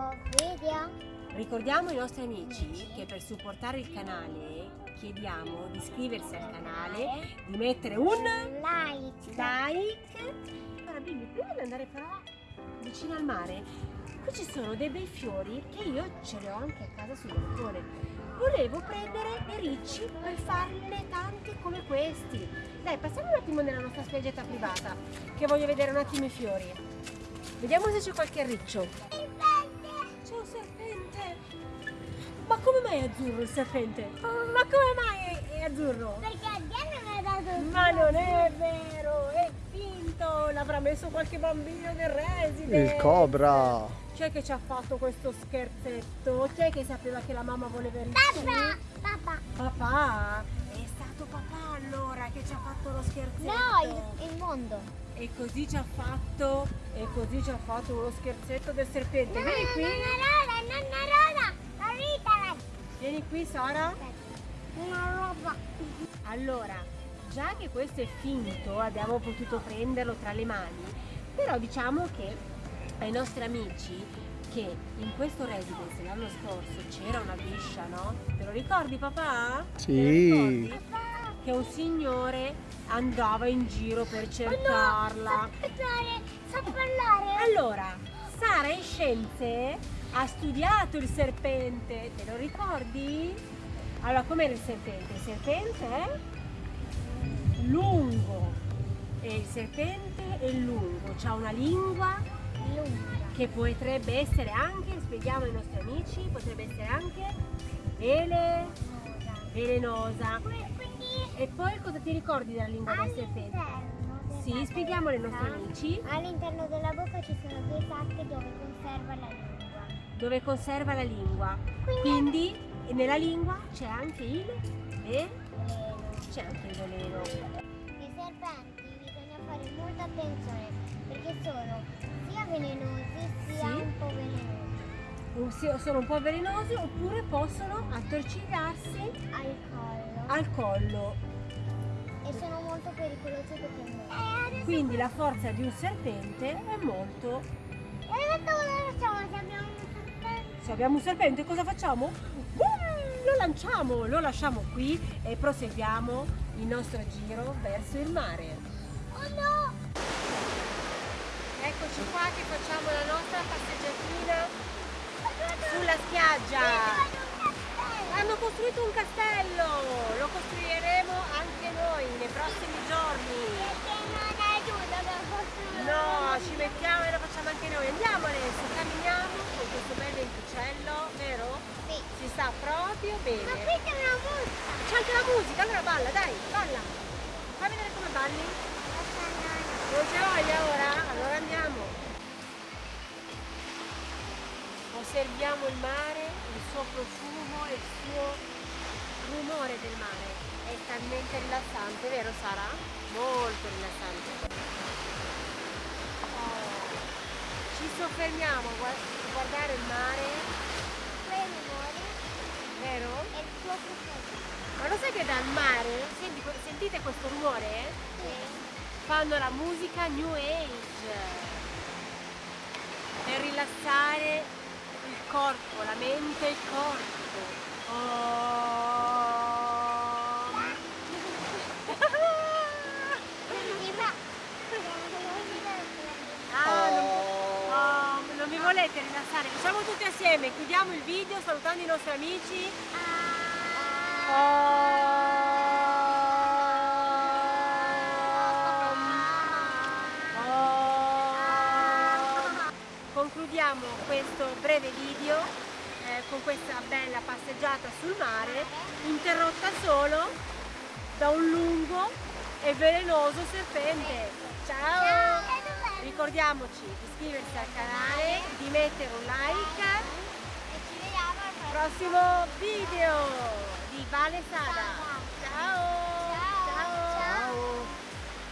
nuovo video. Ricordiamo ai nostri amici che per supportare il canale chiediamo di iscriversi al canale, di mettere un Like. like. Allora Billy, prima di andare però vicino al mare, qui ci sono dei bei fiori che io ce li ho anche a casa sul balcone. Volevo prendere i ricci per farne tanti come questi. Dai, passiamo un attimo nella nostra spiaggetta privata, che voglio vedere un attimo i fiori. Vediamo se c'è qualche riccio. Ma come mai è azzurro il serpente? Ma come mai è, è azzurro? Perché a Diana mi ha dato Ma non è vero, è finto! L'avrà messo qualche bambino del residente! Il cobra. Chi è che ci ha fatto questo scherzetto? Chi è che sapeva che la mamma voleva ricci? Papà, papà. Papà? È stato papà allora che ci ha fatto lo scherzetto? No, il, il mondo. E così ci ha fatto, e così ci ha fatto uno scherzetto del serpente. No, Vieni qui, Nonna Rosa, nonna Rosa. La vita, vieni qui Sara. Una roba. Allora, già che questo è finto, abbiamo potuto prenderlo tra le mani, però diciamo che ai nostri amici che in questo residence l'anno scorso c'era una biscia, no? Te lo ricordi papà? Sì. Che un signore andava in giro per cercarla. Sa parlare, sa parlare. Allora, Sara in scienze ha studiato il serpente, te lo ricordi? Allora, com'era il serpente? Il serpente è lungo e il serpente è lungo, ha una lingua Lunga. che potrebbe essere anche, spieghiamo ai nostri amici, potrebbe essere anche vele, velenosa. E poi cosa ti ricordi della lingua del serpente? Sì, spieghiamo ai nostri amici All'interno della bocca ci sono due sacche dove conserva la lingua. Dove conserva la lingua. Quindi- nella lingua c'è anche il ve- Veleno. c'è anche il veleno. I serpenti bisogna fare molta attenzione perché sono sia velenosi sia Sì. un po' velenosi Sono un po' velenosi oppure possono attorcigliarsi al collo al collo. e sono molto pericolosi perché muoiono. Quindi la forza di un serpente è molto. E adesso cosa facciamo se abbiamo? Se abbiamo un serpente cosa facciamo? Boom! Lo lanciamo, lo lasciamo qui e proseguiamo il nostro giro verso il mare. Oh no! Eccoci qua che facciamo la nostra passeggiatina sulla spiaggia. Hanno costruito un castello, lo costruiremo anche noi nei prossimi giorni. Perché non aiuta per costruire No, ci mettiamo e lo facciamo anche noi. Andiamo adesso, camminiamo con questo bel venticello, vero? Sì. Si sta proprio Ma bene. qui c'è una musica. C'è anche la musica, allora balla, dai, balla. Fai vedere come balli. Non c'è voglia ora? Allora andiamo. Osserviamo il mare, il suo profumo e il suo rumore del mare. È talmente rilassante, vero Sara? Molto rilassante. Oh. Ci soffermiamo a gua- a guardare il mare, vero? e il suo profumo. Ma lo sai che dal mare, senti- sentite questo rumore? Sì. fanno la musica New Age per rilassare il corpo, la mente e il corpo. Oh. Quindi va. Ah, non, oh, non vi volete rilassare? Facciamo tutti assieme, chiudiamo il video salutando i nostri amici. Concludiamo questo breve video eh, con questa bella passeggiata sul mare, interrotta solo da un lungo e velenoso serpente. Ciao! Ricordiamoci di iscriversi al canale, di mettere un like E ci vediamo al prossimo video di Vale Sada.